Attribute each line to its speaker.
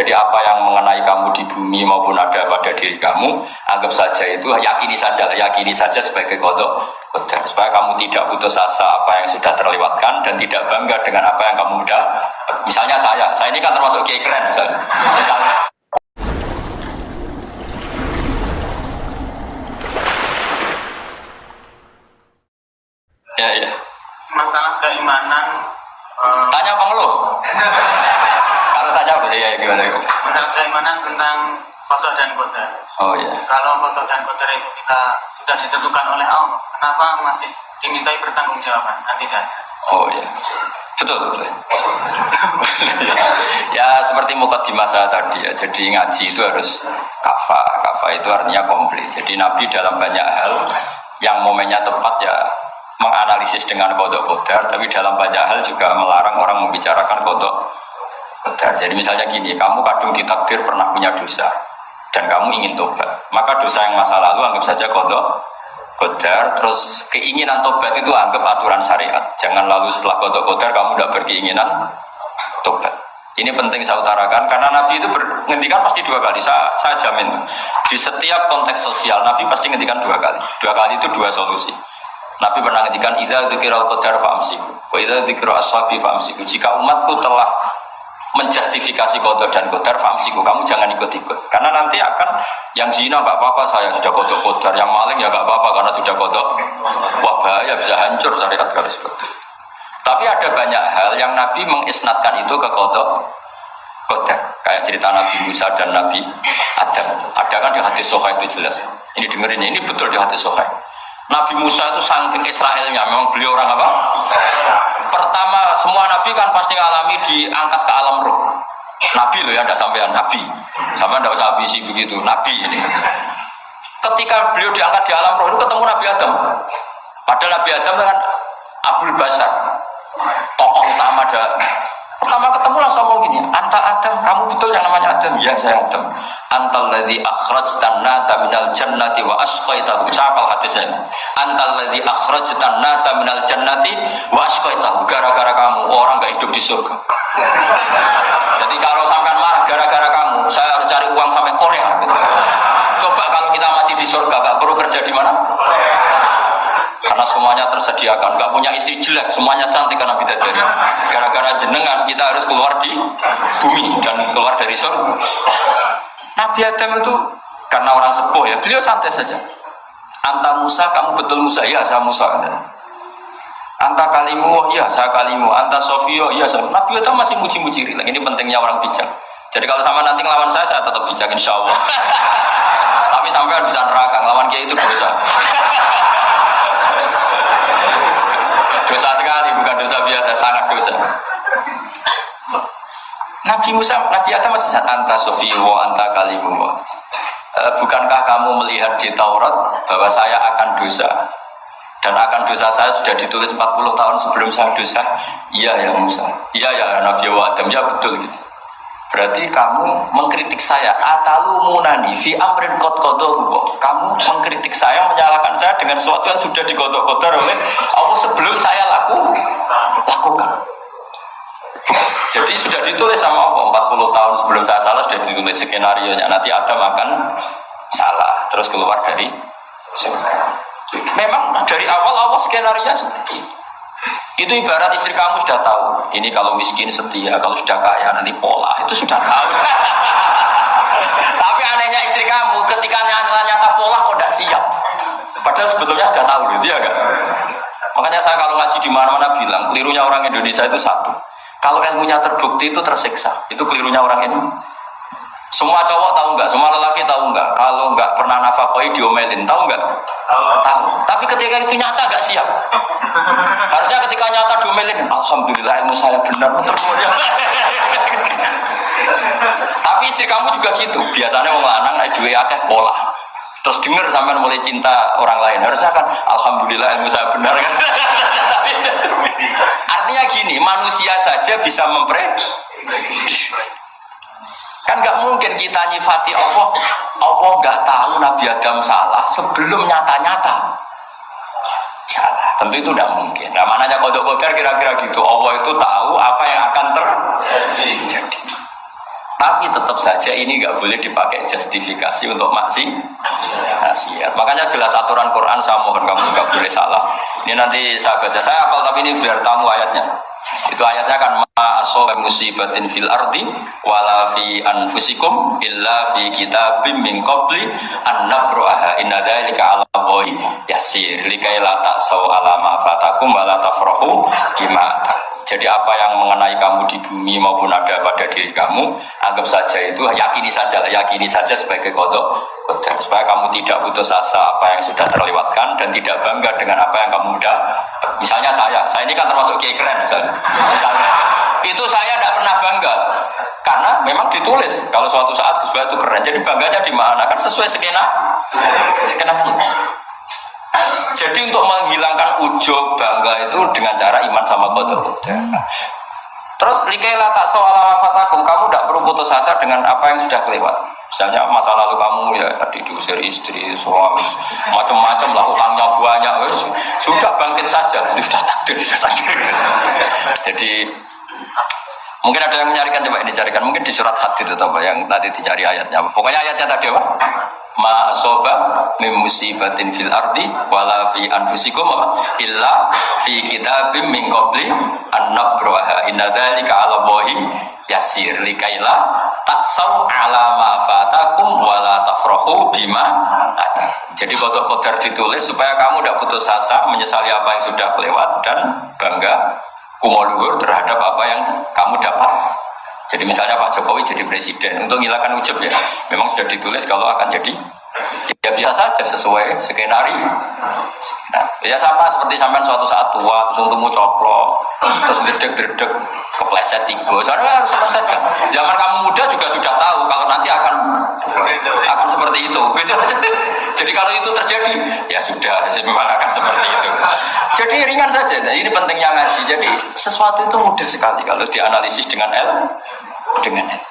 Speaker 1: Jadi apa yang mengenai kamu di bumi maupun ada pada diri kamu, anggap saja itu yakini saja, yakini saja sebagai kodok kodar supaya kamu tidak putus asa apa yang sudah terlewatkan dan tidak bangga dengan apa yang kamu sudah. Misalnya saya, saya ini kan termasuk kiai keren misalnya. Misalnya. Ya, ya.
Speaker 2: masalah keimanan eh,
Speaker 1: Tanya apa ngeluh? Gimana?
Speaker 2: keimanan tentang kotor dan kotor
Speaker 1: Oh ya.
Speaker 2: kalau kotor dan kotor itu kita sudah ditentukan oleh Allah kenapa masih dimintai pertanggungjawaban kan tidak
Speaker 1: Oh ya, betul betul. ya seperti mukot di masa tadi ya. Jadi ngaji itu harus kafa. Kafa itu artinya komplit. Jadi Nabi dalam banyak hal yang momennya tepat ya menganalisis dengan kodok kodar, tapi dalam banyak hal juga melarang orang membicarakan kodok kodar. Jadi misalnya gini, kamu kadung ditakdir pernah punya dosa dan kamu ingin tobat, maka dosa yang masa lalu anggap saja kodok kodar terus keinginan tobat itu anggap aturan syariat. Jangan lalu setelah kodok kodar kamu tidak berkeinginan tobat. Ini penting saya utarakan karena Nabi itu menghentikan pasti dua kali. Saya, saya jamin di setiap konteks sosial Nabi pasti menghentikan dua kali. Dua kali itu dua solusi. Nabi pernah menghentikan idza dzikiral qadar fa'amsiku wa idza dzikiru ashabi fa'amsiku. Jika umatku telah menjustifikasi kodok dan kodar famsiku kamu jangan ikut-ikut. Karena nanti akan yang zina nggak apa-apa saya sudah kodok kodar. Yang maling ya nggak apa-apa karena sudah kodok wah bahaya bisa hancur syariat kalau seperti tapi ada banyak hal yang Nabi mengisnatkan itu ke kodok kodar. Kayak cerita Nabi Musa dan Nabi Adam. Ada kan di hadis Sohail itu jelas. Ini dengerin ya, ini betul di hadis Sohail. Nabi Musa itu saking Israelnya memang beliau orang apa? Pertama semua nabi kan pasti ngalami diangkat ke alam roh. Nabi loh ya, tidak sampai nabi. Sama tidak usah ambisi begitu, nabi ini. Ketika beliau diangkat di alam roh itu ketemu Nabi Adam. Padahal Nabi Adam dengan Abdul Basar, tokoh utama ada Pertama ketemu langsung ngomong gini, Anta Adam, kamu betul yang namanya Adam? Ya saya Adam. Antal ladzi akhrajtan nasa minal jannati wa asqaitahum. Siapa hadisnya? Antal ladzi akhrajtan nasa minal jannati wa asqaitahum. Gara-gara kamu orang gak hidup di surga. Jadi kalau sampai marah gara-gara kamu, saya harus cari uang sampai Korea. Coba karena semuanya tersediakan. Nggak punya istri jelek semuanya cantik karena bidadari. Gara-gara jenengan kita harus keluar di bumi dan keluar dari surga. Nabi Adam itu karena orang sepuh ya beliau santai saja. Anta Musa kamu betul Musa? Ya saya Musa Anta kalimu ya saya kalimu. Anta Sofio ya saya Nabi Adam masih muji-muji ini pentingnya orang bijak. Jadi kalau sama nanti ngelawan saya saya tetap bijak insya Allah. Tapi sampai bisa neraka ngelawan dia itu dosa sekali bukan dosa biasa sangat dosa Nabi Musa Nabi Adam masih anta sofiwo anta kalimu e, bukankah kamu melihat di Taurat bahwa saya akan dosa? Dan akan dosa saya sudah ditulis 40 tahun sebelum saya dosa? Iya ya Musa. Iya ya Nabi Adam. Ya betul gitu. Berarti kamu mengkritik saya atalu munani fi amrin kot Kamu mengkritik saya, menyalahkan saya dengan sesuatu yang sudah digodok-godok oleh Allah sebelum saya laku? Lakukan. Jadi sudah ditulis sama Allah 40 tahun sebelum saya salah sudah ditulis skenario nya nanti Adam akan salah terus keluar dari surga. Memang dari awal Allah skenario seperti itu. Itu ibarat istri kamu sudah tahu. Ini kalau miskin setia, kalau sudah kaya nanti pola. Itu sudah tahu. Tapi anehnya istri kamu ketika nyata-nyata pola kok tidak siap. Padahal sebetulnya sudah tahu gitu ya kan. Makanya saya kalau ngaji di mana-mana bilang kelirunya orang Indonesia itu satu. Kalau ilmunya terbukti itu tersiksa. Itu kelirunya orang ini. Semua cowok tahu nggak? Semua lelaki tahu nggak? Kalau nggak pernah nafakoi diomelin, tahu nggak? Tahu. Tapi ketika itu nyata nggak siap. Harusnya ketika nyata diomelin, alhamdulillah ilmu saya benar. Tapi istri kamu juga gitu. Biasanya mau lanang naik dua akeh pola. Terus dengar sampai mulai cinta orang lain. Harusnya kan, alhamdulillah ilmu saya benar kan. Manusia saja bisa memprediksi Kan nggak mungkin kita nyifati Allah, Allah nggak tahu Nabi Adam salah sebelum nyata-nyata salah. Tentu itu tidak mungkin. Nah, mananya kodok kodar kira-kira gitu. Allah itu tahu apa yang akan terjadi. Tapi tetap saja ini nggak boleh dipakai justifikasi untuk maksi maksiat. Makanya jelas aturan Quran saya mohon kamu nggak boleh salah. Ini nanti saya saya apal tapi ini biar tamu ayatnya. Itu ayatnya kan ma asoba musibatin fil ardi wala fi anfusikum illa fi kitabim min qabli an nabraha inna dzalika 'ala Allahi yasir likai la ta'sau ala fatakum wa la tafrahu. Jadi apa yang mengenai kamu di bumi maupun ada pada diri kamu, anggap saja itu yakini saja, yakini saja sebagai kodok, kodok supaya kamu tidak putus asa apa yang sudah terlewatkan dan tidak bangga dengan apa yang kamu udah. Misalnya saya, saya ini kan termasuk kiai keren misalnya. Misalnya itu saya tidak pernah bangga karena memang ditulis kalau suatu saat Gus itu keren. Jadi bangganya di mana? Kan sesuai skena, skena jadi untuk menghilangkan ujub bangga itu dengan cara iman sama kodok Terus likaila tak soal fatakum, kamu tidak perlu putus asa dengan apa yang sudah kelewat. Misalnya masa lalu kamu ya tadi diusir istri, suami, macam-macam lah utangnya banyak, wes sudah bangkit saja, sudah takdir, sudah takdir. Jadi mungkin ada yang mencarikan coba ini carikan, mungkin di surat hadid itu apa yang tadi dicari ayatnya. Pokoknya ayatnya tadi apa? Ma soba min musibatin fil ardi wala fi anfusikum illa fi kitabim min qabli an nabraha inna dzalika 'ala Allahi yasir likaila taksau ala ma fatakum wala tafrahu bima ada. Jadi kodok kodar ditulis supaya kamu tidak putus asa menyesali apa yang sudah kelewat dan bangga kumoluhur terhadap apa yang kamu dapat. Jadi misalnya Pak Jokowi jadi presiden untuk menghilangkan ujub ya, memang sudah ditulis kalau akan jadi ya biasa saja sesuai skenario. Nah, ya sama seperti sampai suatu saat tua terus untukmu coplok terus derdek-derdek kepleset tiga. Soalnya harus sama saja. Zaman kamu muda juga sudah tahu kalau nanti akan akan seperti itu. Jadi kalau itu terjadi, ya sudah, memang akan seperti itu. Jadi ringan saja. Nah, ini pentingnya ngaji. Jadi sesuatu itu mudah sekali kalau dianalisis dengan L, dengan L.